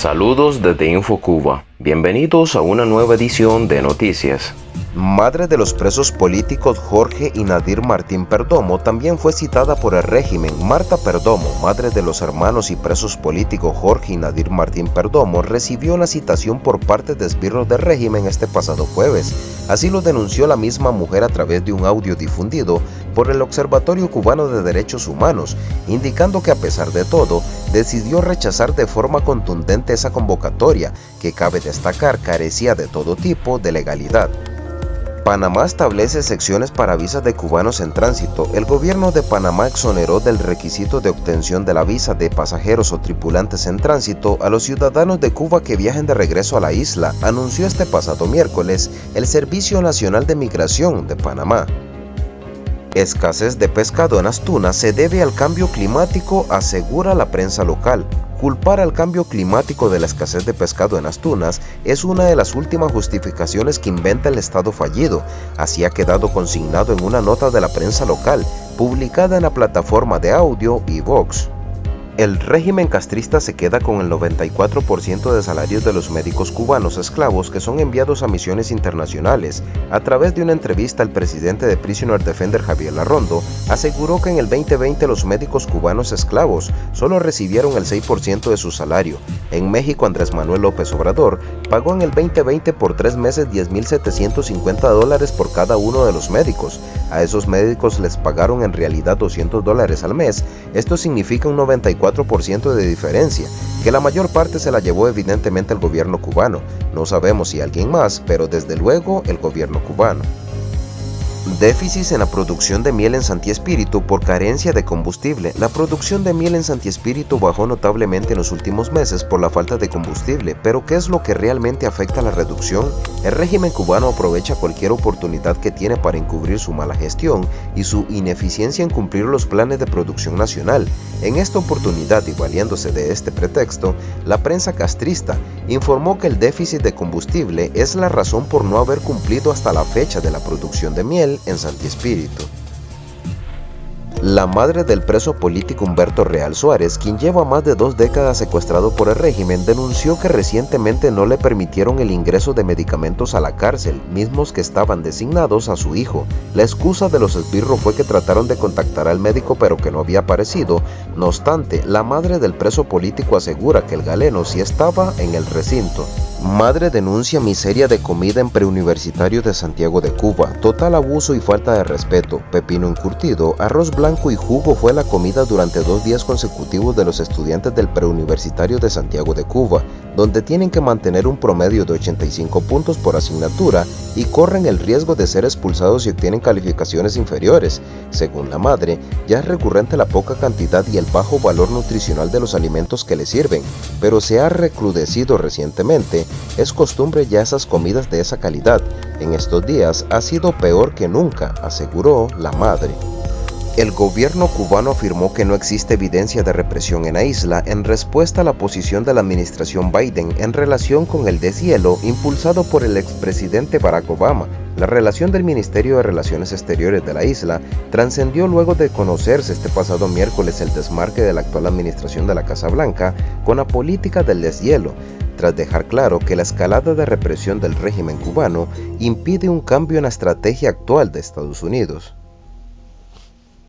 Saludos desde InfoCuba. Bienvenidos a una nueva edición de Noticias. Madre de los presos políticos Jorge y Nadir Martín Perdomo también fue citada por el régimen. Marta Perdomo, madre de los hermanos y presos políticos Jorge y Nadir Martín Perdomo, recibió una citación por parte de esbirros del régimen este pasado jueves. Así lo denunció la misma mujer a través de un audio difundido por el Observatorio Cubano de Derechos Humanos, indicando que a pesar de todo, decidió rechazar de forma contundente esa convocatoria, que cabe destacar carecía de todo tipo de legalidad. Panamá establece secciones para visas de cubanos en tránsito. El gobierno de Panamá exoneró del requisito de obtención de la visa de pasajeros o tripulantes en tránsito a los ciudadanos de Cuba que viajen de regreso a la isla, anunció este pasado miércoles el Servicio Nacional de Migración de Panamá. Escasez de pescado en Astuna se debe al cambio climático, asegura la prensa local. Culpar al cambio climático de la escasez de pescado en Astunas es una de las últimas justificaciones que inventa el Estado fallido, así ha quedado consignado en una nota de la prensa local, publicada en la plataforma de audio y Vox. El régimen castrista se queda con el 94% de salarios de los médicos cubanos esclavos que son enviados a misiones internacionales. A través de una entrevista, el presidente de Prisoner Defender Javier Larrondo aseguró que en el 2020 los médicos cubanos esclavos solo recibieron el 6% de su salario. En México, Andrés Manuel López Obrador pagó en el 2020 por tres meses 10.750 dólares por cada uno de los médicos. A esos médicos les pagaron en realidad 200 dólares al mes. Esto significa un 94 ciento de diferencia, que la mayor parte se la llevó evidentemente el gobierno cubano. No sabemos si alguien más, pero desde luego el gobierno cubano. Déficit en la producción de miel en Santi Espíritu por carencia de combustible. La producción de miel en Santi Espíritu bajó notablemente en los últimos meses por la falta de combustible, pero ¿qué es lo que realmente afecta a la reducción? El régimen cubano aprovecha cualquier oportunidad que tiene para encubrir su mala gestión y su ineficiencia en cumplir los planes de producción nacional. En esta oportunidad y valiéndose de este pretexto, la prensa castrista informó que el déficit de combustible es la razón por no haber cumplido hasta la fecha de la producción de miel en Santi Espíritu. La madre del preso político Humberto Real Suárez, quien lleva más de dos décadas secuestrado por el régimen, denunció que recientemente no le permitieron el ingreso de medicamentos a la cárcel, mismos que estaban designados a su hijo. La excusa de los esbirros fue que trataron de contactar al médico pero que no había aparecido. No obstante, la madre del preso político asegura que el galeno sí estaba en el recinto. Madre denuncia miseria de comida en preuniversitario de Santiago de Cuba, total abuso y falta de respeto, pepino encurtido, arroz blanco y jugo fue la comida durante dos días consecutivos de los estudiantes del preuniversitario de Santiago de Cuba, donde tienen que mantener un promedio de 85 puntos por asignatura y corren el riesgo de ser expulsados si obtienen calificaciones inferiores. Según la madre, ya es recurrente la poca cantidad y el bajo valor nutricional de los alimentos que le sirven, pero se ha recrudecido recientemente es costumbre ya esas comidas de esa calidad. En estos días ha sido peor que nunca, aseguró la madre. El gobierno cubano afirmó que no existe evidencia de represión en la isla en respuesta a la posición de la administración Biden en relación con el deshielo impulsado por el expresidente Barack Obama. La relación del Ministerio de Relaciones Exteriores de la isla trascendió luego de conocerse este pasado miércoles el desmarque de la actual administración de la Casa Blanca con la política del deshielo, tras dejar claro que la escalada de represión del régimen cubano impide un cambio en la estrategia actual de Estados Unidos.